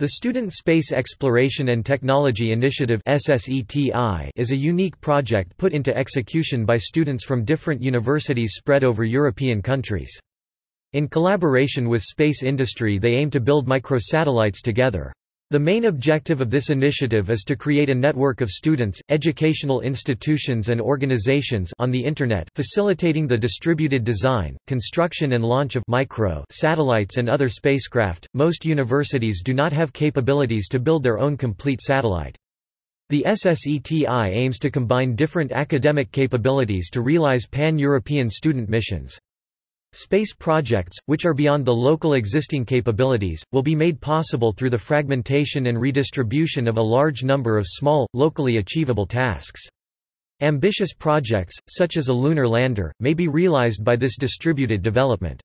The Student Space Exploration and Technology Initiative is a unique project put into execution by students from different universities spread over European countries. In collaboration with space industry they aim to build microsatellites together. The main objective of this initiative is to create a network of students, educational institutions and organizations on the Internet facilitating the distributed design, construction and launch of micro satellites and other spacecraft. Most universities do not have capabilities to build their own complete satellite. The SSETI aims to combine different academic capabilities to realize pan-European student missions. Space projects, which are beyond the local existing capabilities, will be made possible through the fragmentation and redistribution of a large number of small, locally achievable tasks. Ambitious projects, such as a lunar lander, may be realized by this distributed development.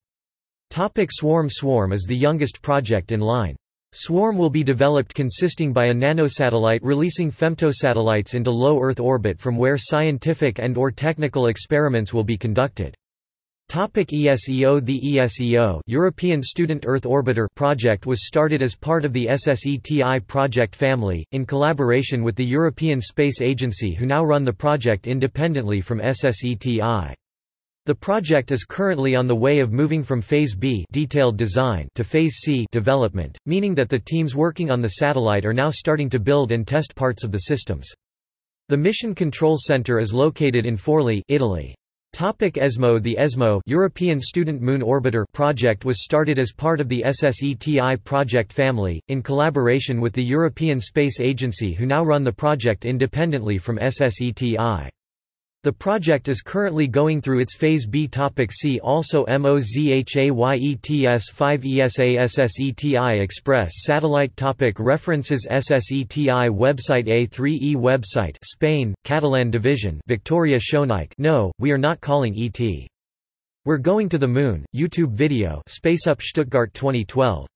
Topic Swarm Swarm is the youngest project in line. Swarm will be developed consisting by a nanosatellite releasing femtosatellites into low Earth orbit from where scientific and or technical experiments will be conducted. Topic ESEO The ESEO European Student Earth Orbiter project was started as part of the SSETI project family, in collaboration with the European Space Agency who now run the project independently from SSETI. The project is currently on the way of moving from Phase B detailed design to Phase C development, meaning that the teams working on the satellite are now starting to build and test parts of the systems. The Mission Control Center is located in Forlì, Italy. Topic ESMO The ESMO European Student Moon Orbiter project was started as part of the SSETI project family, in collaboration with the European Space Agency who now run the project independently from SSETI. The project is currently going through its Phase B. Topic see also MOZHAYETS 5 ESASSETI Express Satellite topic References SSETI website A3E website Spain, Catalan Division Victoria Schoeneich No, we are not calling ET. We're going to the moon, YouTube video SpaceUp Stuttgart 2012